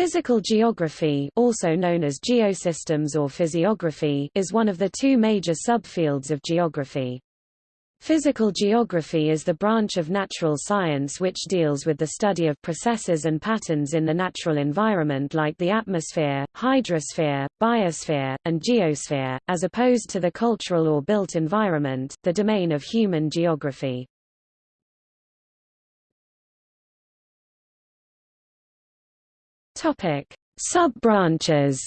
Physical geography also known as geosystems or physiography is one of the two major subfields of geography. Physical geography is the branch of natural science which deals with the study of processes and patterns in the natural environment like the atmosphere, hydrosphere, biosphere, and geosphere, as opposed to the cultural or built environment, the domain of human geography. Topic: Sub-branches.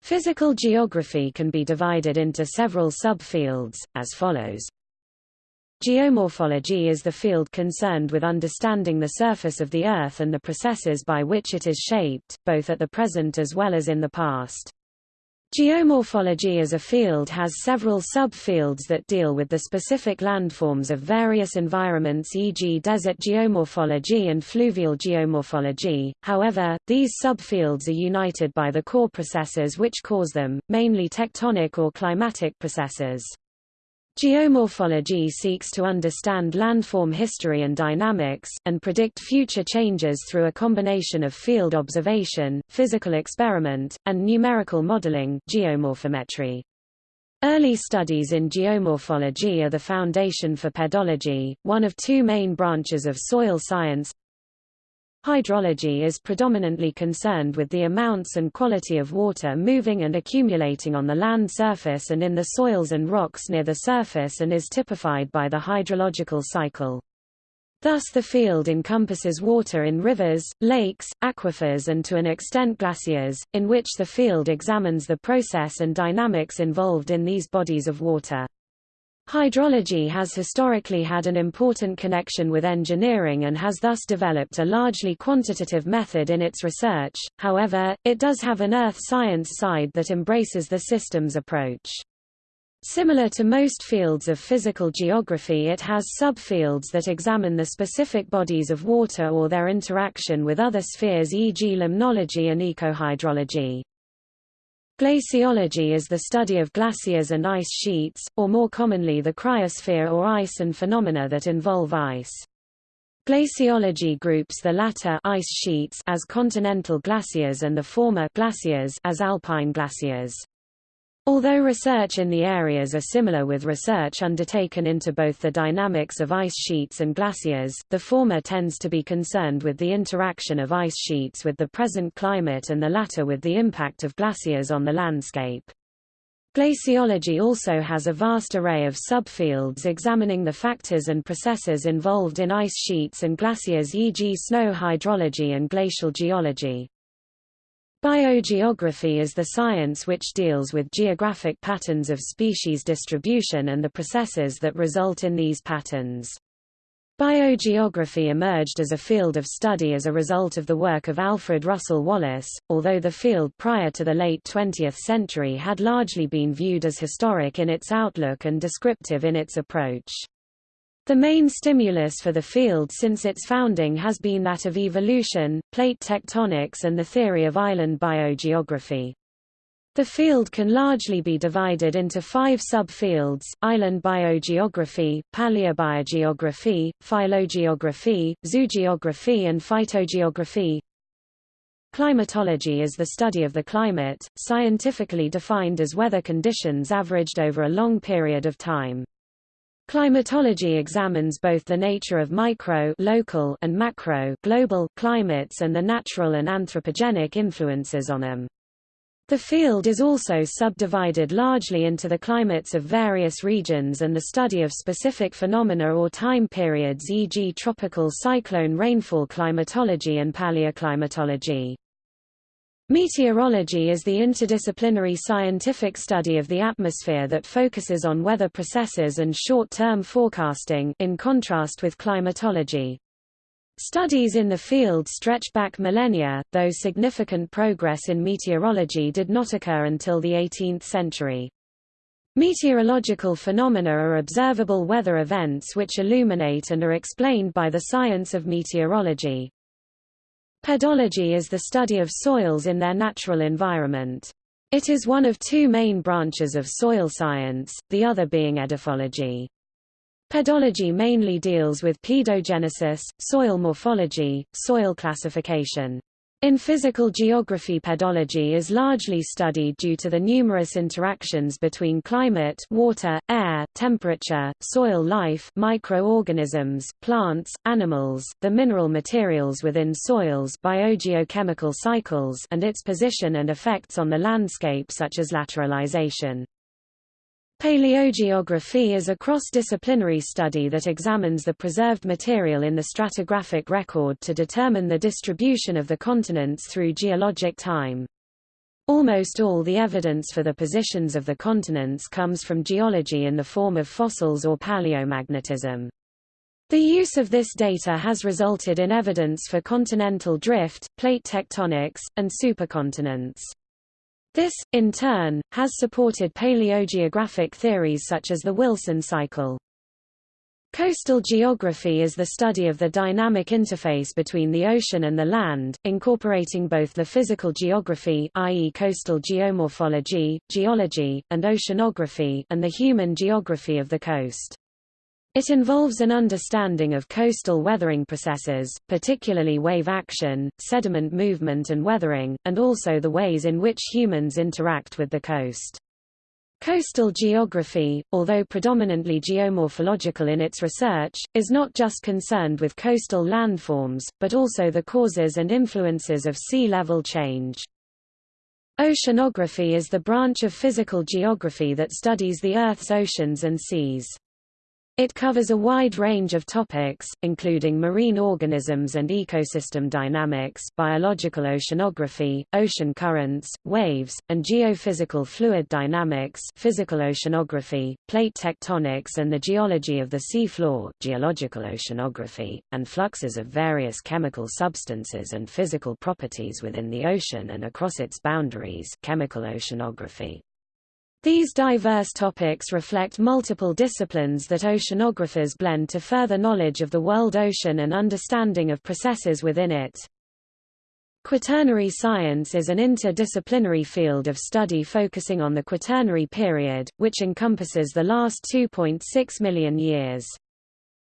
Physical geography can be divided into several subfields, as follows. Geomorphology is the field concerned with understanding the surface of the Earth and the processes by which it is shaped, both at the present as well as in the past. Geomorphology as a field has several subfields that deal with the specific landforms of various environments e.g. desert geomorphology and fluvial geomorphology, however, these subfields are united by the core processes which cause them, mainly tectonic or climatic processes. Geomorphology seeks to understand landform history and dynamics, and predict future changes through a combination of field observation, physical experiment, and numerical modeling geomorphometry. Early studies in geomorphology are the foundation for pedology, one of two main branches of soil science, Hydrology is predominantly concerned with the amounts and quality of water moving and accumulating on the land surface and in the soils and rocks near the surface and is typified by the hydrological cycle. Thus the field encompasses water in rivers, lakes, aquifers and to an extent glaciers, in which the field examines the process and dynamics involved in these bodies of water. Hydrology has historically had an important connection with engineering and has thus developed a largely quantitative method in its research, however, it does have an earth science side that embraces the systems approach. Similar to most fields of physical geography it has subfields that examine the specific bodies of water or their interaction with other spheres e.g. limnology and ecohydrology. Glaciology is the study of glaciers and ice sheets, or more commonly the cryosphere or ice and phenomena that involve ice. Glaciology groups the latter ice sheets as continental glaciers and the former glaciers as alpine glaciers. Although research in the areas are similar with research undertaken into both the dynamics of ice sheets and glaciers, the former tends to be concerned with the interaction of ice sheets with the present climate and the latter with the impact of glaciers on the landscape. Glaciology also has a vast array of subfields examining the factors and processes involved in ice sheets and glaciers e.g. snow hydrology and glacial geology. Biogeography is the science which deals with geographic patterns of species distribution and the processes that result in these patterns. Biogeography emerged as a field of study as a result of the work of Alfred Russel Wallace, although the field prior to the late 20th century had largely been viewed as historic in its outlook and descriptive in its approach. The main stimulus for the field since its founding has been that of evolution, plate tectonics and the theory of island biogeography. The field can largely be divided into five subfields, island biogeography, paleobiogeography, phylogeography, zoogeography and phytogeography. Climatology is the study of the climate, scientifically defined as weather conditions averaged over a long period of time. Climatology examines both the nature of micro local and macro global climates and the natural and anthropogenic influences on them. The field is also subdivided largely into the climates of various regions and the study of specific phenomena or time periods e.g. tropical cyclone rainfall climatology and paleoclimatology. Meteorology is the interdisciplinary scientific study of the atmosphere that focuses on weather processes and short-term forecasting in contrast with climatology. Studies in the field stretch back millennia, though significant progress in meteorology did not occur until the 18th century. Meteorological phenomena are observable weather events which illuminate and are explained by the science of meteorology. Pedology is the study of soils in their natural environment. It is one of two main branches of soil science, the other being edaphology. Pedology mainly deals with pedogenesis, soil morphology, soil classification. In physical geography pedology is largely studied due to the numerous interactions between climate water, air, temperature, soil life microorganisms, plants, animals, the mineral materials within soils biogeochemical cycles and its position and effects on the landscape such as lateralization. Paleogeography is a cross-disciplinary study that examines the preserved material in the stratigraphic record to determine the distribution of the continents through geologic time. Almost all the evidence for the positions of the continents comes from geology in the form of fossils or paleomagnetism. The use of this data has resulted in evidence for continental drift, plate tectonics, and supercontinents. This, in turn, has supported paleogeographic theories such as the Wilson cycle. Coastal geography is the study of the dynamic interface between the ocean and the land, incorporating both the physical geography i.e. coastal geomorphology, geology, and oceanography and the human geography of the coast. It involves an understanding of coastal weathering processes, particularly wave action, sediment movement and weathering, and also the ways in which humans interact with the coast. Coastal geography, although predominantly geomorphological in its research, is not just concerned with coastal landforms, but also the causes and influences of sea level change. Oceanography is the branch of physical geography that studies the Earth's oceans and seas. It covers a wide range of topics, including marine organisms and ecosystem dynamics biological oceanography, ocean currents, waves, and geophysical fluid dynamics physical oceanography, plate tectonics and the geology of the seafloor geological oceanography, and fluxes of various chemical substances and physical properties within the ocean and across its boundaries chemical oceanography. These diverse topics reflect multiple disciplines that oceanographers blend to further knowledge of the world ocean and understanding of processes within it. Quaternary science is an interdisciplinary field of study focusing on the Quaternary period, which encompasses the last 2.6 million years.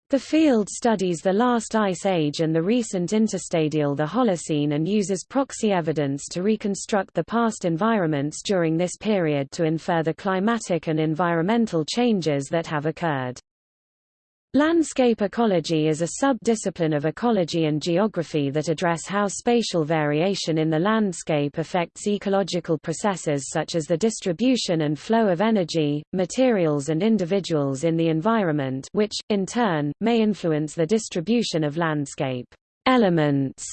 The field studies the last ice age and the recent interstadial the Holocene and uses proxy evidence to reconstruct the past environments during this period to infer the climatic and environmental changes that have occurred. Landscape ecology is a sub-discipline of ecology and geography that address how spatial variation in the landscape affects ecological processes such as the distribution and flow of energy, materials and individuals in the environment which, in turn, may influence the distribution of landscape elements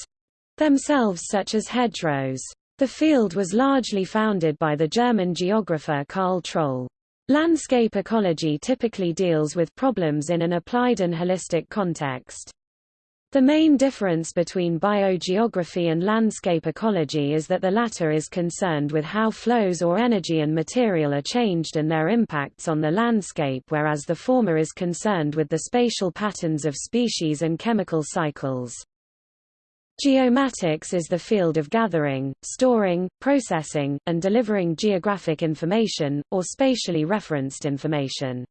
themselves such as hedgerows. The field was largely founded by the German geographer Karl Troll. Landscape ecology typically deals with problems in an applied and holistic context. The main difference between biogeography and landscape ecology is that the latter is concerned with how flows or energy and material are changed and their impacts on the landscape whereas the former is concerned with the spatial patterns of species and chemical cycles. Geomatics is the field of gathering, storing, processing, and delivering geographic information, or spatially referenced information.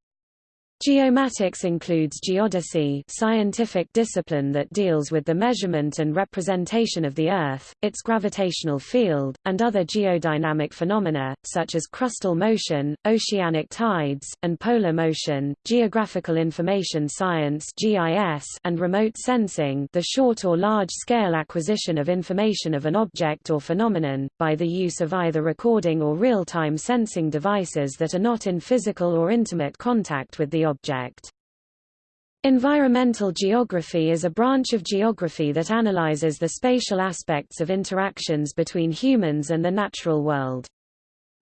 Geomatics includes geodesy scientific discipline that deals with the measurement and representation of the Earth, its gravitational field, and other geodynamic phenomena, such as crustal motion, oceanic tides, and polar motion, geographical information science GIS, and remote sensing the short or large-scale acquisition of information of an object or phenomenon, by the use of either recording or real-time sensing devices that are not in physical or intimate contact with the object. Environmental geography is a branch of geography that analyzes the spatial aspects of interactions between humans and the natural world.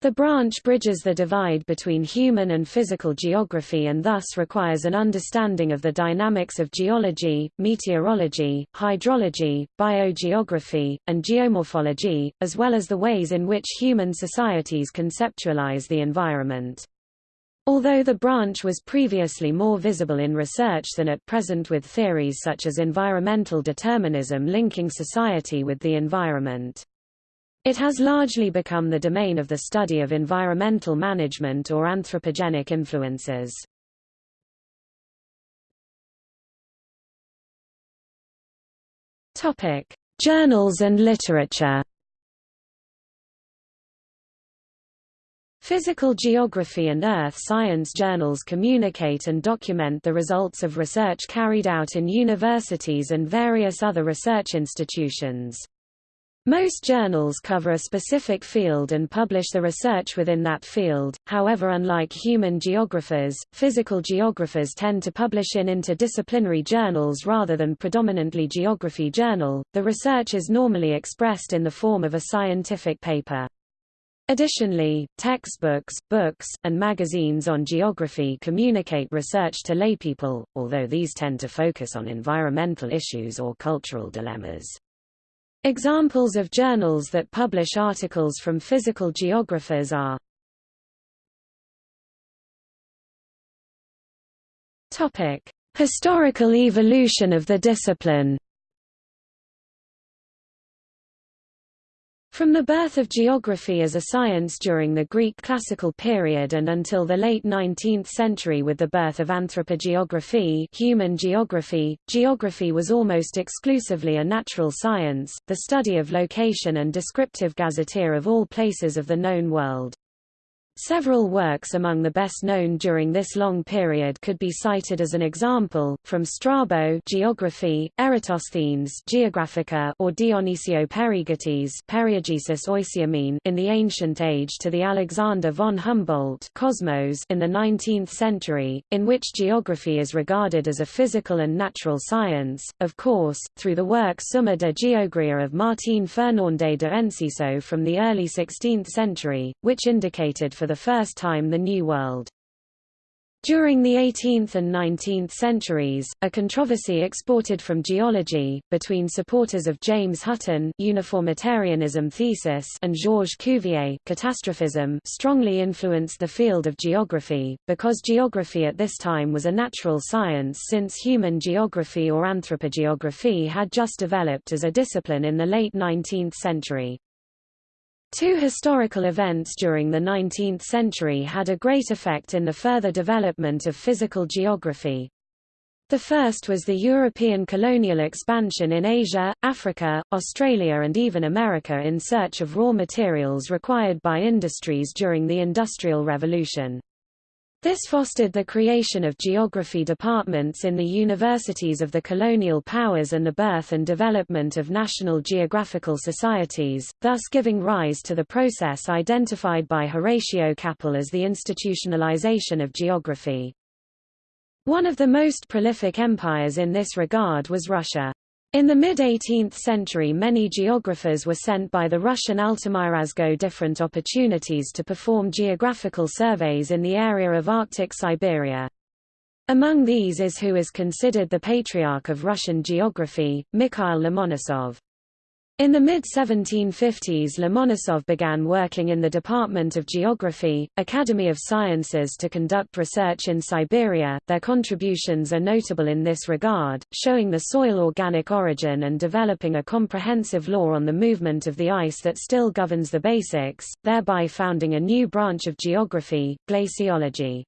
The branch bridges the divide between human and physical geography and thus requires an understanding of the dynamics of geology, meteorology, hydrology, biogeography, and geomorphology, as well as the ways in which human societies conceptualize the environment. Although the branch was previously more visible in research than at present with theories such as environmental determinism linking society with the environment. It has largely become the domain of the study of environmental management or anthropogenic influences. Topic: Journals and literature. Physical geography and earth science journals communicate and document the results of research carried out in universities and various other research institutions. Most journals cover a specific field and publish the research within that field, however unlike human geographers, physical geographers tend to publish in interdisciplinary journals rather than predominantly geography journal. The research is normally expressed in the form of a scientific paper. Additionally, textbooks, books, and magazines on geography communicate research to laypeople, although these tend to focus on environmental issues or cultural dilemmas. Examples of journals that publish articles from physical geographers are Historical evolution of the discipline From the birth of geography as a science during the Greek classical period and until the late 19th century with the birth of anthropogeography human geography, geography was almost exclusively a natural science, the study of location and descriptive gazetteer of all places of the known world. Several works among the best known during this long period could be cited as an example, from Strabo Geography, Eratosthenes Geographica or Dionysio Oisiamene in the ancient age to the Alexander von Humboldt Cosmos in the 19th century, in which geography is regarded as a physical and natural science, of course, through the work Summa de Geografía of Martín Fernández de Enciso from the early 16th century, which indicated for the first time the New World. During the 18th and 19th centuries, a controversy exported from geology, between supporters of James Hutton uniformitarianism thesis and Georges Cuvier catastrophism strongly influenced the field of geography, because geography at this time was a natural science since human geography or anthropogeography had just developed as a discipline in the late 19th century. Two historical events during the 19th century had a great effect in the further development of physical geography. The first was the European colonial expansion in Asia, Africa, Australia and even America in search of raw materials required by industries during the Industrial Revolution. This fostered the creation of geography departments in the universities of the colonial powers and the birth and development of national geographical societies, thus giving rise to the process identified by Horatio Capel as the institutionalization of geography. One of the most prolific empires in this regard was Russia. In the mid-18th century many geographers were sent by the Russian Altamirazgo different opportunities to perform geographical surveys in the area of Arctic Siberia. Among these is who is considered the patriarch of Russian geography, Mikhail Lomonosov. In the mid-1750s Lomonosov began working in the Department of Geography, Academy of Sciences to conduct research in Siberia. Their contributions are notable in this regard, showing the soil organic origin and developing a comprehensive law on the movement of the ice that still governs the basics, thereby founding a new branch of geography, glaciology.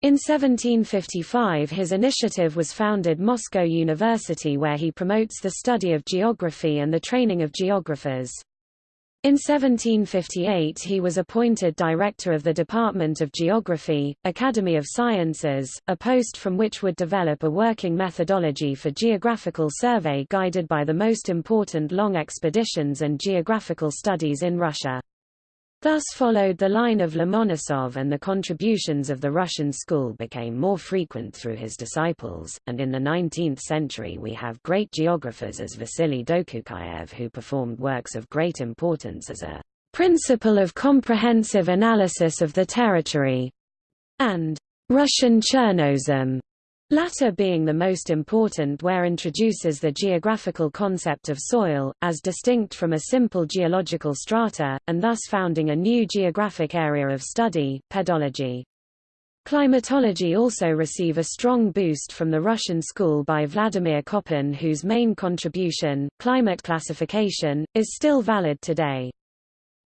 In 1755 his initiative was founded Moscow University where he promotes the study of geography and the training of geographers. In 1758 he was appointed director of the Department of Geography, Academy of Sciences, a post from which would develop a working methodology for geographical survey guided by the most important long expeditions and geographical studies in Russia. Thus followed the line of Lomonosov and the contributions of the Russian school became more frequent through his disciples, and in the 19th century we have great geographers as Vasily Dokuchaev who performed works of great importance as a principle of comprehensive analysis of the territory, and Russian Chernozem, latter being the most important where introduces the geographical concept of soil, as distinct from a simple geological strata, and thus founding a new geographic area of study, pedology. Climatology also receive a strong boost from the Russian school by Vladimir Koppen whose main contribution, climate classification, is still valid today.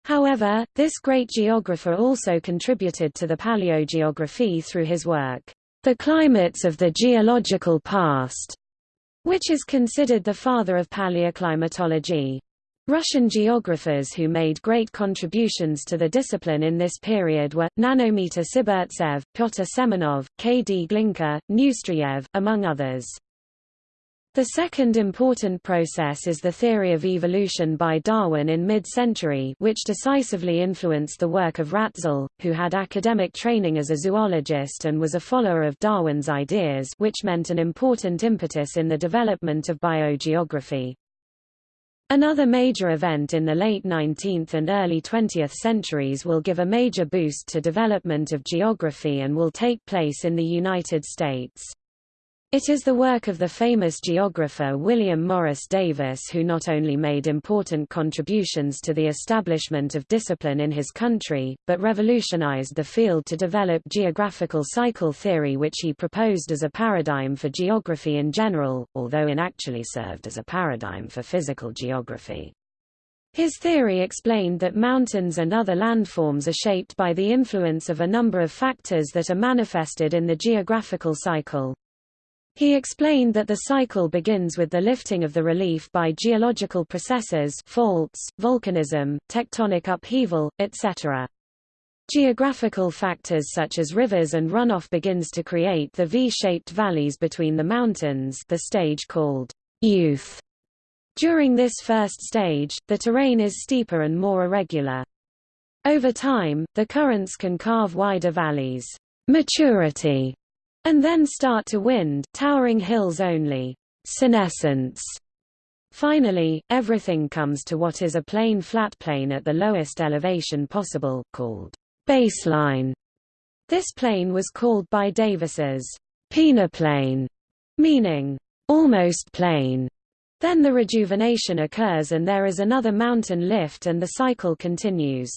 However, this great geographer also contributed to the paleogeography through his work. The climates of the geological past which is considered the father of paleoclimatology. Russian geographers who made great contributions to the discipline in this period were, Nanometer Sibirtsev, Pyotr Semenov, K. D. Glinka, Neustreyev, among others. The second important process is the theory of evolution by Darwin in mid-century which decisively influenced the work of Ratzel, who had academic training as a zoologist and was a follower of Darwin's ideas which meant an important impetus in the development of biogeography. Another major event in the late 19th and early 20th centuries will give a major boost to development of geography and will take place in the United States. It is the work of the famous geographer William Morris Davis who not only made important contributions to the establishment of discipline in his country, but revolutionized the field to develop geographical cycle theory which he proposed as a paradigm for geography in general, although it actually served as a paradigm for physical geography. His theory explained that mountains and other landforms are shaped by the influence of a number of factors that are manifested in the geographical cycle. He explained that the cycle begins with the lifting of the relief by geological processes faults, volcanism, tectonic upheaval, etc. Geographical factors such as rivers and runoff begins to create the V-shaped valleys between the mountains the stage called youth. During this first stage, the terrain is steeper and more irregular. Over time, the currents can carve wider valleys. Maturity and then start to wind towering hills only. Senescence. Finally, everything comes to what is a plain flat plane at the lowest elevation possible, called baseline. This plane was called by Davis's peneplain, meaning almost plane. Then the rejuvenation occurs and there is another mountain lift and the cycle continues.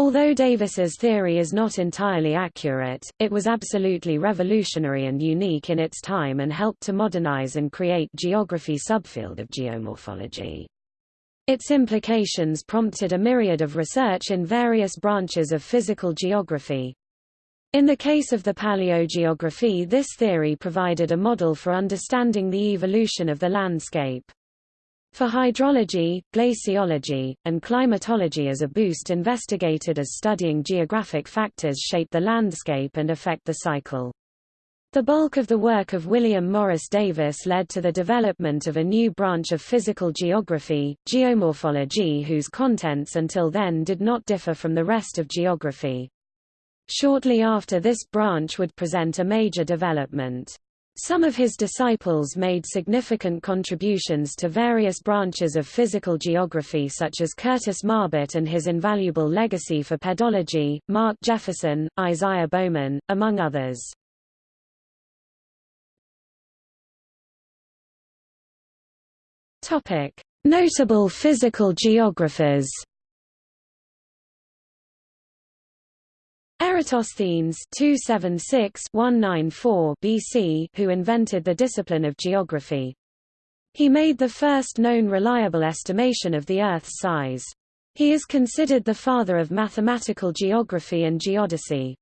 Although Davis's theory is not entirely accurate, it was absolutely revolutionary and unique in its time and helped to modernize and create geography subfield of geomorphology. Its implications prompted a myriad of research in various branches of physical geography. In the case of the paleogeography this theory provided a model for understanding the evolution of the landscape. For hydrology, glaciology, and climatology as a boost investigated as studying geographic factors shape the landscape and affect the cycle. The bulk of the work of William Morris Davis led to the development of a new branch of physical geography, geomorphology whose contents until then did not differ from the rest of geography. Shortly after this branch would present a major development. Some of his disciples made significant contributions to various branches of physical geography such as Curtis Marbut and his invaluable legacy for pedology, Mark Jefferson, Isaiah Bowman, among others. Notable physical geographers Eratosthenes 276-194 BC, who invented the discipline of geography. He made the first known reliable estimation of the Earth's size. He is considered the father of mathematical geography and geodesy.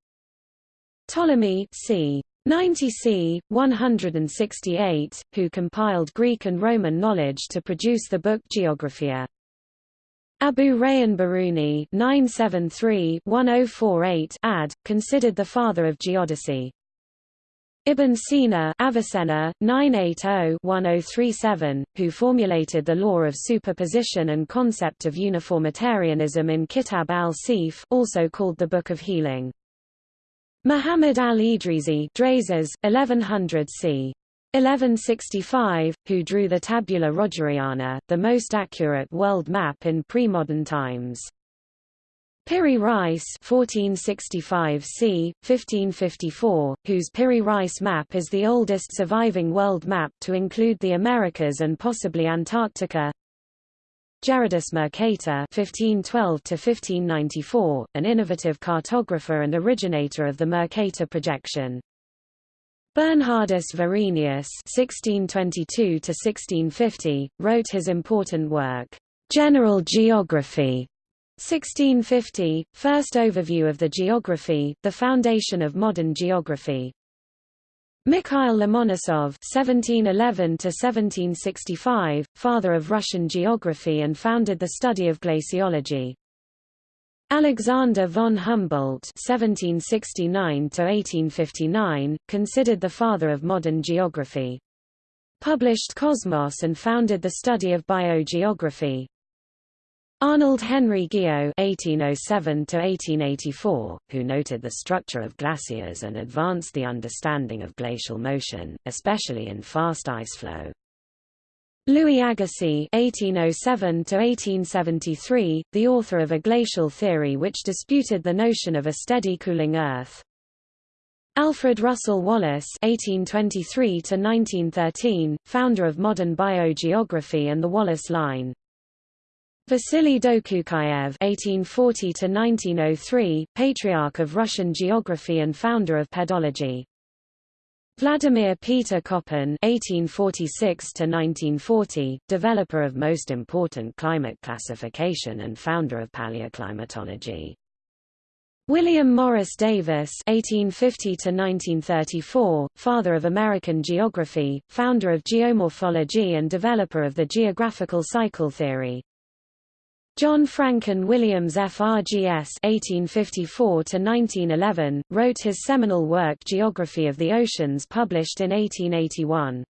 Ptolemy c. 90 c. 168, who compiled Greek and Roman knowledge to produce the book Geographia. Abu Rayhan Biruni 973-1048 ad, considered the father of geodesy. Ibn Sina Avicenna, 980-1037, who formulated the law of superposition and concept of uniformitarianism in Kitab al-Shifa also called the Book of Healing. Muhammad al-Idrisi 1100 c. 1165, who drew the Tabula Rogeriana, the most accurate world map in pre-modern times. Piri Reis 1465 c. 1554, whose Piri Reis map is the oldest surviving world map to include the Americas and possibly Antarctica. Gerardus Mercator (1512–1594), an innovative cartographer and originator of the Mercator projection. Bernhardus Varenius (1622–1650) wrote his important work, General Geography. 1650, first overview of the geography, the foundation of modern geography. Mikhail Lomonosov (1711–1765), father of Russian geography and founded the study of glaciology. Alexander von Humboldt (1769–1859), considered the father of modern geography. Published Cosmos and founded the study of biogeography. Arnold Henry Guyot (1807–1884), who noted the structure of glaciers and advanced the understanding of glacial motion, especially in fast ice flow. Louis Agassiz (1807–1873), the author of a glacial theory which disputed the notion of a steady cooling Earth. Alfred Russel Wallace (1823–1913), founder of modern biogeography and the Wallace Line. Vasily Dokuchaev (1840–1903), patriarch of Russian geography and founder of pedology. Vladimir Peter Koppen (1846–1940), developer of most important climate classification and founder of paleoclimatology. William Morris Davis (1850–1934), father of American geography, founder of geomorphology and developer of the geographical cycle theory. John Francon Williams FRGS (1854–1911) wrote his seminal work Geography of the Oceans, published in 1881.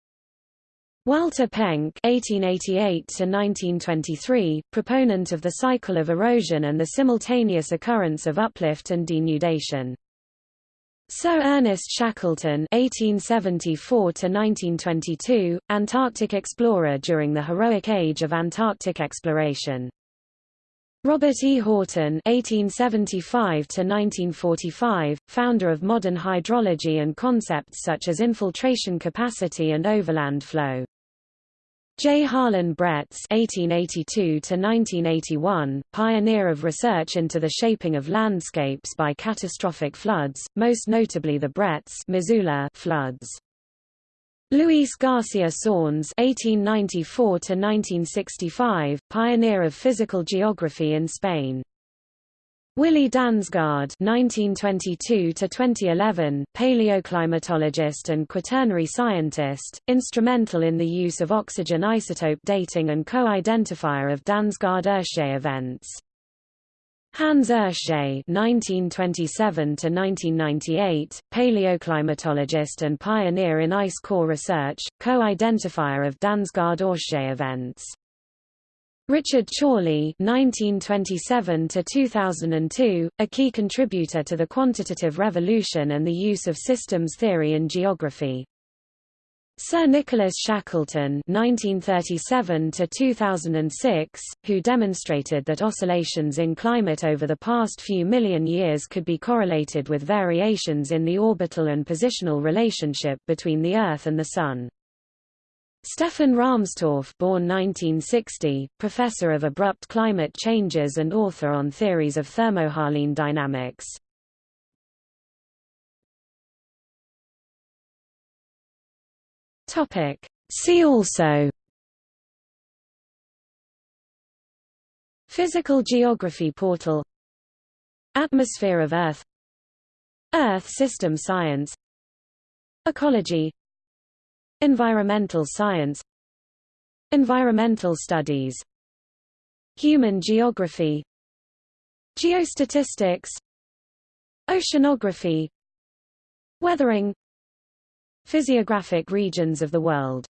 Walter Penck (1888–1923), proponent of the cycle of erosion and the simultaneous occurrence of uplift and denudation. Sir Ernest Shackleton (1874–1922), Antarctic explorer during the heroic age of Antarctic exploration. Robert E. Horton (1875–1945), founder of modern hydrology and concepts such as infiltration capacity and overland flow. J. Harlan Bretz (1882–1981), pioneer of research into the shaping of landscapes by catastrophic floods, most notably the Bretz Missoula floods. Luis Garcia Sornes (1894–1965), pioneer of physical geography in Spain. Willy Dansgaard (1922–2011), paleoclimatologist and quaternary scientist, instrumental in the use of oxygen isotope dating and co-identifier of Dansgaard-Oeschger events. Hans Oeschger (1927–1998), paleoclimatologist and pioneer in ice core research, co-identifier of Dansgaard-Oeschger events. Richard Chorley (1927–2002), a key contributor to the quantitative revolution and the use of systems theory in geography. Sir Nicholas Shackleton (1937–2006), who demonstrated that oscillations in climate over the past few million years could be correlated with variations in the orbital and positional relationship between the Earth and the Sun. Stefan Rahmstorf born 1960, professor of abrupt climate changes and author on theories of thermohaline dynamics. Topic. See also Physical Geography Portal Atmosphere of Earth Earth System Science Ecology Environmental Science Environmental Studies Human Geography Geostatistics Oceanography Weathering Physiographic regions of the world